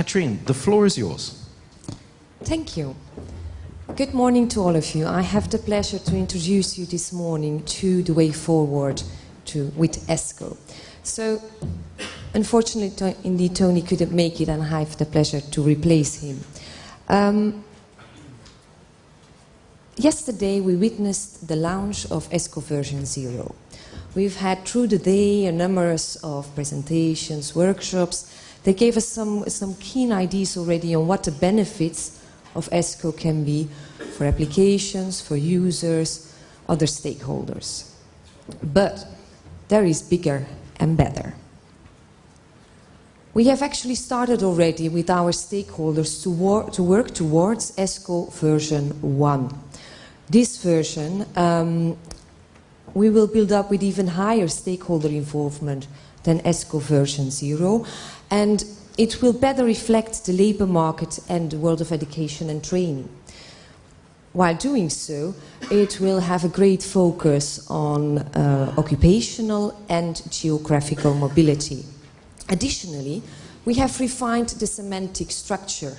Katrine, the floor is yours. Thank you. Good morning to all of you. I have the pleasure to introduce you this morning to the way forward to, with ESCO. So, unfortunately, indeed, Tony couldn't make it, and I have the pleasure to replace him. Um, yesterday, we witnessed the launch of ESCO version 0. We've had through the day a number of presentations, workshops. They gave us some, some keen ideas already on what the benefits of ESCO can be for applications, for users, other stakeholders. But there is bigger and better. We have actually started already with our stakeholders to, wor to work towards ESCO version 1. This version um, we will build up with even higher stakeholder involvement than ESCO version 0 and it will better reflect the labour market and the world of education and training. While doing so, it will have a great focus on uh, occupational and geographical mobility. Additionally, we have refined the semantic structure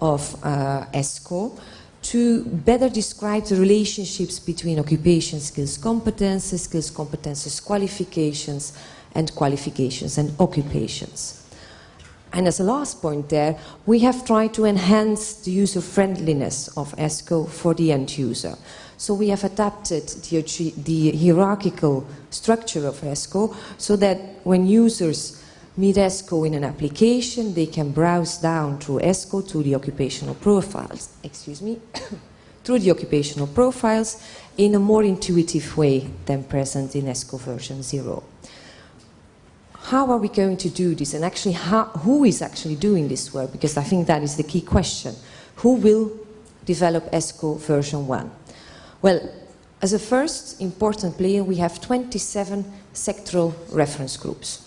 of uh, ESCO to better describe the relationships between occupation skills competences, skills competences qualifications, and qualifications and occupations. And as a last point there, we have tried to enhance the user friendliness of ESCO for the end user. So we have adapted the, the hierarchical structure of ESCO so that when users meet ESCO in an application, they can browse down through ESCO to the occupational profiles, excuse me, through the occupational profiles in a more intuitive way than present in ESCO version 0 how are we going to do this? And actually, how, who is actually doing this work? Because I think that is the key question. Who will develop ESCO version 1? Well, as a first important player, we have 27 sectoral reference groups.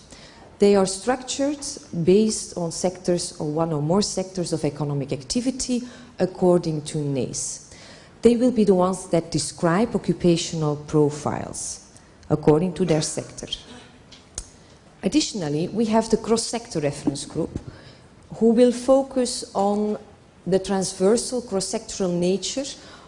They are structured based on sectors or one or more sectors of economic activity according to NACE. They will be the ones that describe occupational profiles according to their sector. Additionally, we have the cross-sector reference group who will focus on the transversal cross-sectoral nature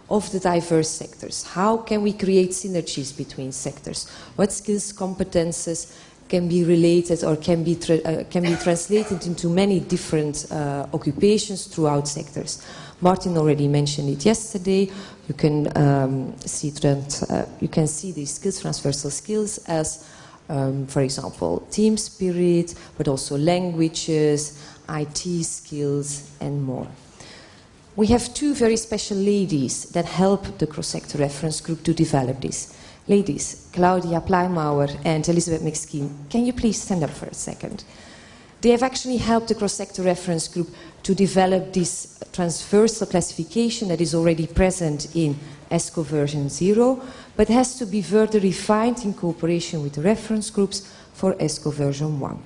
of the diverse sectors. How can we create synergies between sectors? What skills, competences can be related or can be, uh, can be translated into many different uh, occupations throughout sectors? Martin already mentioned it yesterday. You can um, see that, uh, you can see these skills, transversal skills, as um, for example, team spirit, but also languages, IT skills, and more. We have two very special ladies that help the cross-sector reference group to develop this. Ladies, Claudia Pleimauer and Elizabeth McSkeen, can you please stand up for a second? They have actually helped the cross-sector reference group to develop this transversal classification that is already present in ESCO version 0, but has to be further refined in cooperation with reference groups for ESCO version 1.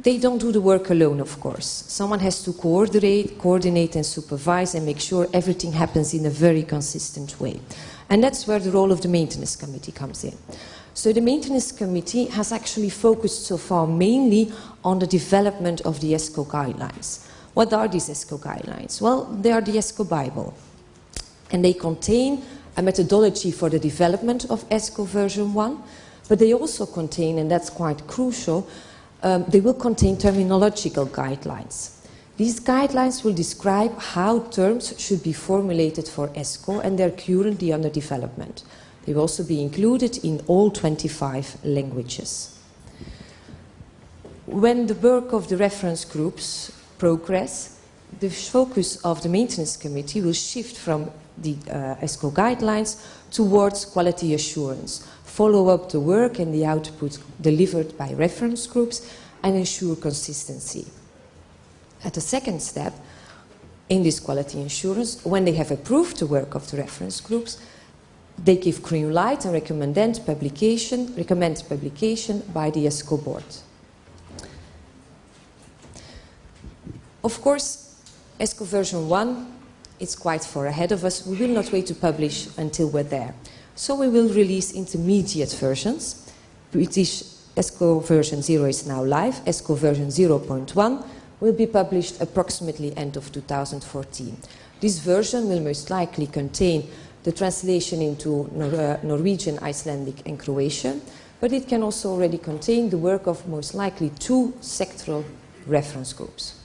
They don't do the work alone, of course. Someone has to coordinate, coordinate and supervise and make sure everything happens in a very consistent way. And that's where the role of the maintenance committee comes in. So the maintenance committee has actually focused so far mainly on the development of the ESCO guidelines. What are these ESCO guidelines? Well, they are the ESCO Bible. And they contain a methodology for the development of ESCO version 1, but they also contain, and that's quite crucial, um, they will contain terminological guidelines. These guidelines will describe how terms should be formulated for ESCO and they're currently under development. They will also be included in all 25 languages. When the work of the reference groups progress, the focus of the maintenance committee will shift from the uh, ESCO guidelines towards quality assurance, follow up the work and the output delivered by reference groups and ensure consistency. At the second step, in this quality assurance, when they have approved the work of the reference groups, they give green light and recommend publication, recommend publication by the ESCO board. Of course, ESCO version 1 is quite far ahead of us. We will not wait to publish until we're there. So we will release intermediate versions, British ESCO version 0 is now live. ESCO version 0.1 will be published approximately end of 2014. This version will most likely contain the translation into uh, Norwegian, Icelandic and Croatian, but it can also already contain the work of most likely two sectoral reference groups.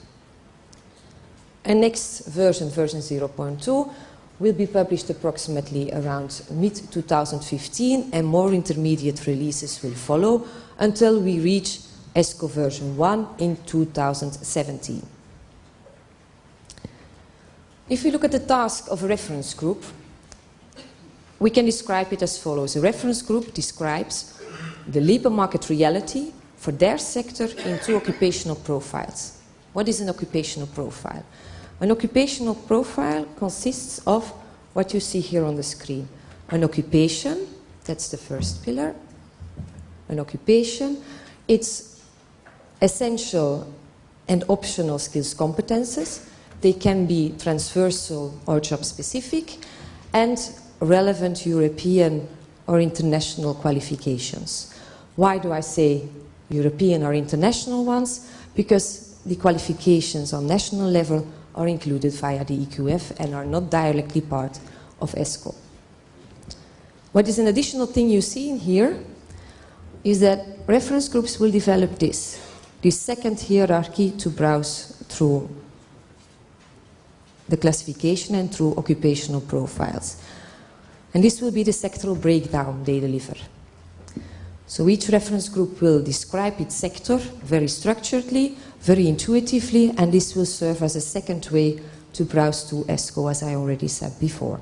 And next version, version 0.2, will be published approximately around mid-2015 and more intermediate releases will follow until we reach ESCO version 1 in 2017. If we look at the task of a reference group, we can describe it as follows. A reference group describes the labor market reality for their sector in two occupational profiles. What is an occupational profile? An occupational profile consists of what you see here on the screen. An occupation, that's the first pillar. An occupation, it's essential and optional skills competences. They can be transversal or job specific and relevant European or international qualifications. Why do I say European or international ones? Because the qualifications on national level are included via the EQF and are not directly part of ESCO. What is an additional thing you see in here is that reference groups will develop this, this second hierarchy to browse through the classification and through occupational profiles. And this will be the sectoral breakdown they deliver. So each reference group will describe its sector very structuredly, very intuitively, and this will serve as a second way to browse to ESCO, as I already said before.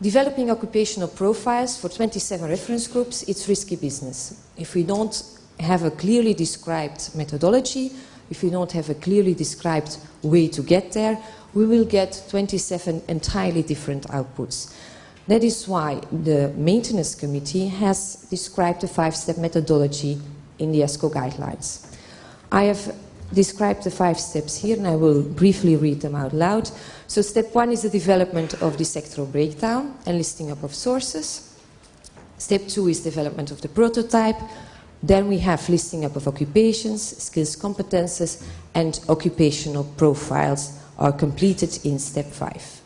Developing occupational profiles for 27 reference groups, it's risky business. If we don't have a clearly described methodology, if we don't have a clearly described way to get there, we will get 27 entirely different outputs. That is why the maintenance committee has described a five-step methodology in the ESCO guidelines. I have described the five steps here and I will briefly read them out loud. So step one is the development of the sectoral breakdown and listing up of sources. Step two is development of the prototype. Then we have listing up of occupations, skills competences and occupational profiles are completed in step five.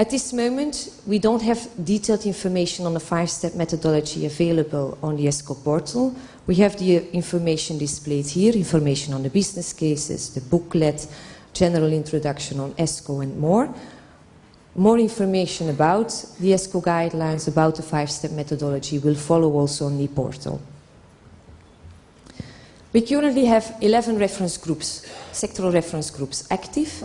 At this moment, we don't have detailed information on the five-step methodology available on the ESCO portal. We have the uh, information displayed here, information on the business cases, the booklet, general introduction on ESCO and more. More information about the ESCO guidelines, about the five-step methodology will follow also on the portal. We currently have 11 reference groups, sectoral reference groups active.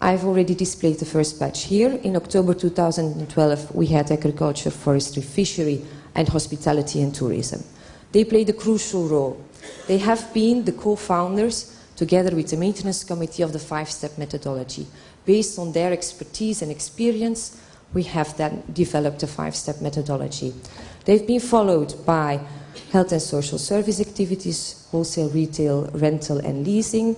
I've already displayed the first batch here. In October 2012, we had agriculture, forestry, fishery, and hospitality and tourism. They played a crucial role. They have been the co-founders, together with the maintenance committee, of the five-step methodology. Based on their expertise and experience, we have then developed a five-step methodology. They've been followed by health and social service activities, wholesale, retail, rental and leasing,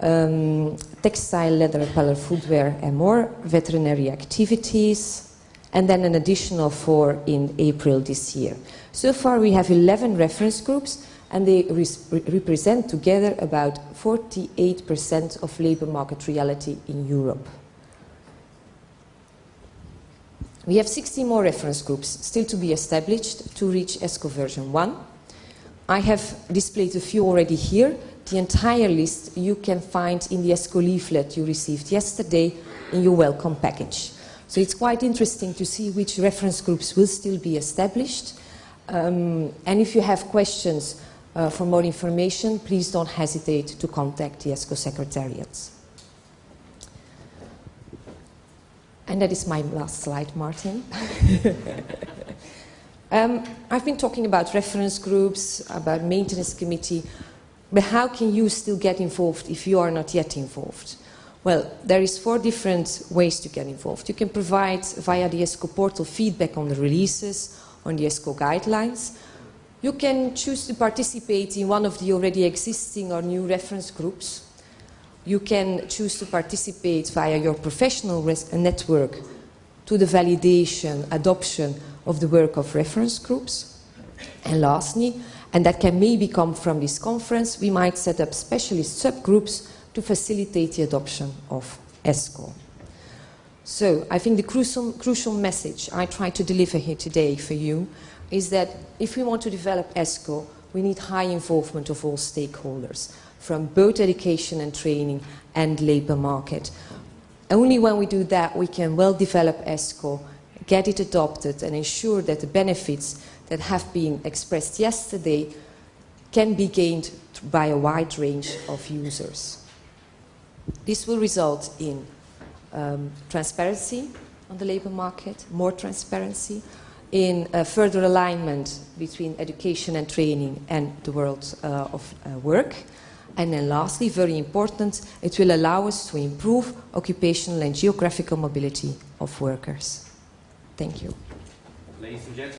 um, textile, leather, apparel, footwear and more, veterinary activities, and then an additional four in April this year. So far we have 11 reference groups and they re represent together about 48% of labour market reality in Europe. We have 60 more reference groups still to be established to reach ESCO version 1. I have displayed a few already here, the entire list you can find in the ESCO leaflet you received yesterday in your welcome package. So it's quite interesting to see which reference groups will still be established. Um, and if you have questions uh, for more information, please don't hesitate to contact the ESCO secretariats. And that is my last slide, Martin. um, I've been talking about reference groups, about maintenance committee. But how can you still get involved if you are not yet involved? Well, there is four different ways to get involved. You can provide via the ESCO portal feedback on the releases, on the ESCO guidelines. You can choose to participate in one of the already existing or new reference groups. You can choose to participate via your professional network to the validation, adoption of the work of reference groups. And lastly, and that can maybe come from this conference, we might set up specialist subgroups to facilitate the adoption of ESCO. So I think the crucial, crucial message I try to deliver here today for you is that if we want to develop ESCO, we need high involvement of all stakeholders, from both education and training and labour market. Only when we do that we can well develop ESCO, get it adopted and ensure that the benefits that have been expressed yesterday can be gained by a wide range of users. This will result in um, transparency on the labour market, more transparency, in further alignment between education and training and the world uh, of uh, work. And then lastly, very important, it will allow us to improve occupational and geographical mobility of workers. Thank you.